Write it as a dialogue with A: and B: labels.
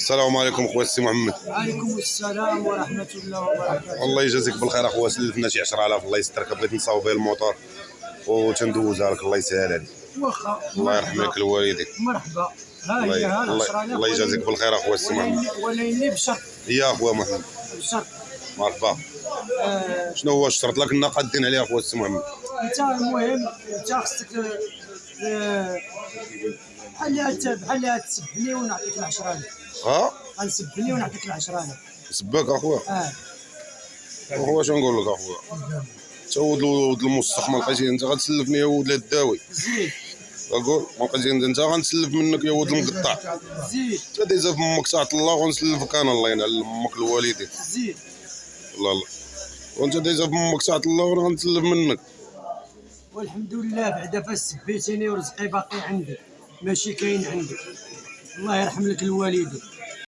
A: السلام عليكم خويا السي محمد.
B: وعليكم السلام ورحمة الله وبركاته.
A: الله يجازيك بالخير أخويا سلفنا شي 10000 الله يسترك بغيت نصاوب بها الموتور. وتندوزها لك الله يسهل عليك.
B: واخا
A: الله يرحم لك الوالدين
B: مرحبا. ها هي ها
A: الله- يجازيك بالخير أخويا السي محمد.
B: وليني- وليني بشرط
A: يا أخويا محمد.
B: بشرط
A: مرحبا.
B: آه،
A: شنو هو الشرط لك لنا قادين عليه أخويا السي محمد؟
B: انت المهم انت خصك آه، بحال بحال تسبني ونعطيك العشرة
A: ها؟
B: غنسبني ونعطيك العشرة
A: سباك أخويا.
B: آه.
A: أخويا شنو نقول لك أخويا؟ تا ولد ولد ما لقيتي أنت غتسلفني يا ولد الداوي.
B: زيد.
A: أقول ما لقيتي أنت غنسلف منك يا ولد المقطع.
B: زيد.
A: انت دايزه في أمك ساعه الله ونسلفك أنا الله ينعل أمك الوالدين.
B: زيد.
A: الله الله وأنت دايزه في أمك ساعه الله وأنا غنسلف منك.
B: والحمد لله بعدا فاش سبيتيني ورزقي باقي عندي. ماشي كاين عندي الله يرحم لك الوالدين